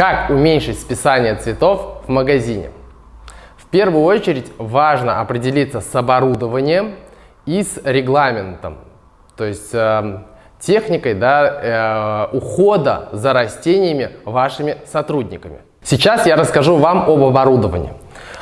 Как уменьшить списание цветов в магазине? В первую очередь важно определиться с оборудованием и с регламентом, то есть э, техникой да, э, ухода за растениями вашими сотрудниками. Сейчас я расскажу вам об оборудовании.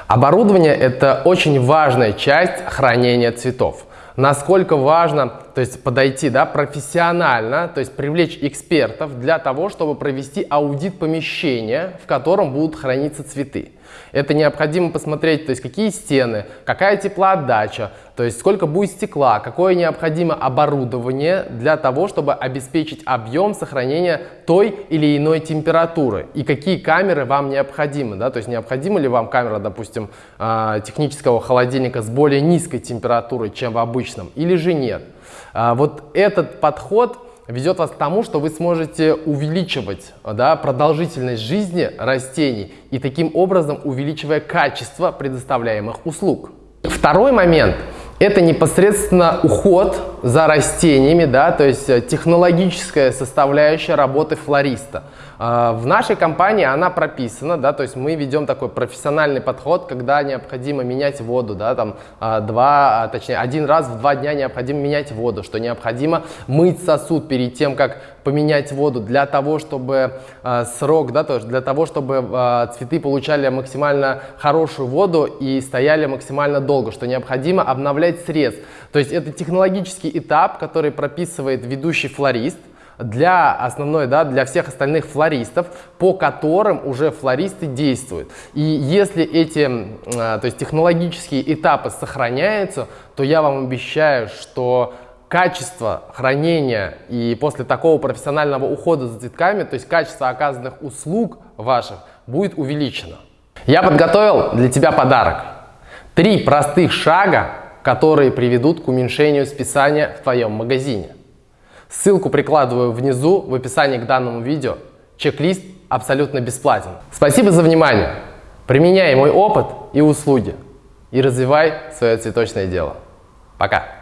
Оборудование – это очень важная часть хранения цветов насколько важно то есть подойти да, профессионально, то есть привлечь экспертов для того, чтобы провести аудит помещения, в котором будут храниться цветы. Это необходимо посмотреть, то есть какие стены, какая теплоотдача, то есть сколько будет стекла, какое необходимо оборудование для того, чтобы обеспечить объем сохранения той или иной температуры и какие камеры вам необходимы. Да? То есть необходима ли вам камера, допустим, а, технического холодильника с более низкой температурой, чем в обычном, или же нет. А, вот этот подход ведет вас к тому, что вы сможете увеличивать да, продолжительность жизни растений и таким образом увеличивая качество предоставляемых услуг. Второй момент – это непосредственно уход за растениями, да, то есть э, технологическая составляющая работы флориста. А, в нашей компании она прописана, да, то есть мы ведем такой профессиональный подход, когда необходимо менять воду, да, там а, два, а, точнее один раз в два дня необходимо менять воду, что необходимо мыть сосуд перед тем, как поменять воду для того, чтобы срок, да, то есть для того, чтобы цветы получали максимально хорошую воду и стояли максимально долго, что необходимо обновлять срез. То есть это технологический этап, который прописывает ведущий флорист, для основной, да, для всех остальных флористов, по которым уже флористы действуют. И если эти, а, то есть технологические этапы сохраняются, то я вам обещаю, что качество хранения и после такого профессионального ухода за цветками, то есть качество оказанных услуг ваших будет увеличено. Я подготовил для тебя подарок. Три простых шага, которые приведут к уменьшению списания в твоем магазине. Ссылку прикладываю внизу в описании к данному видео. Чек-лист абсолютно бесплатен. Спасибо за внимание. Применяй мой опыт и услуги и развивай свое цветочное дело. Пока!